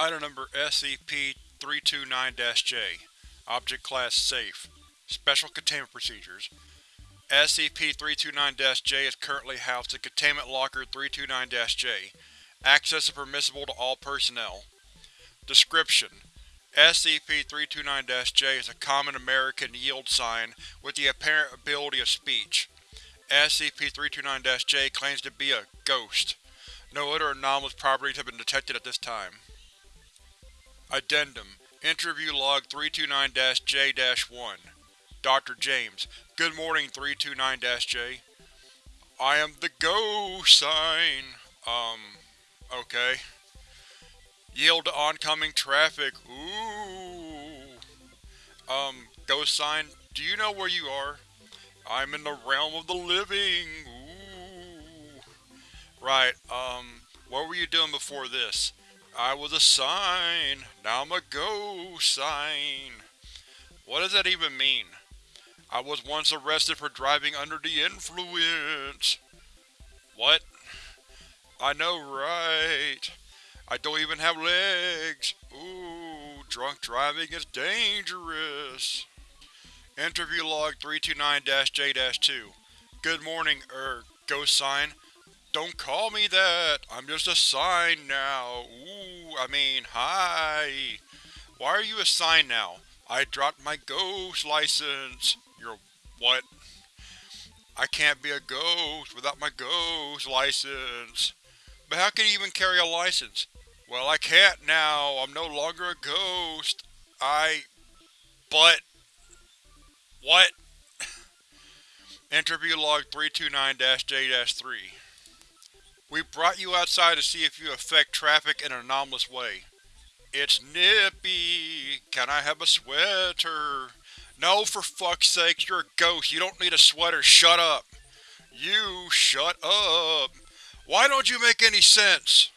Item number SCP-329-J Object Class Safe Special Containment Procedures SCP-329-J is currently housed in Containment Locker 329-J. Access is permissible to all personnel. Description: SCP-329-J is a common American yield sign with the apparent ability of speech. SCP-329-J claims to be a ghost. No other anomalous properties have been detected at this time. Addendum Interview Log 329-J-1 Dr. James Good morning, 329-J. I am the go sign. Um, okay. Yield to oncoming traffic. Ooh. Um, ghost sign, do you know where you are? I'm in the realm of the living. Ooh. Right, um, what were you doing before this? I was a sign, now I'm a ghost sign. What does that even mean? I was once arrested for driving under the influence. What? I know, right? I don't even have legs. Ooh, drunk driving is dangerous. Interview log 329-J-2 Good morning, er, ghost sign. Don't call me that. I'm just a sign now. Ooh, I mean, hi. Why are you a sign now? I dropped my ghost license. You're what? I can't be a ghost without my ghost license. But how can you even carry a license? Well, I can't now. I'm no longer a ghost. I... But... What? Interview log 329-J-3 We brought you outside to see if you affect traffic in an anomalous way. It's nippy. Can I have a sweater? No, for fuck's sake, you're a ghost. You don't need a sweater. Shut up. You shut up. Why don't you make any sense?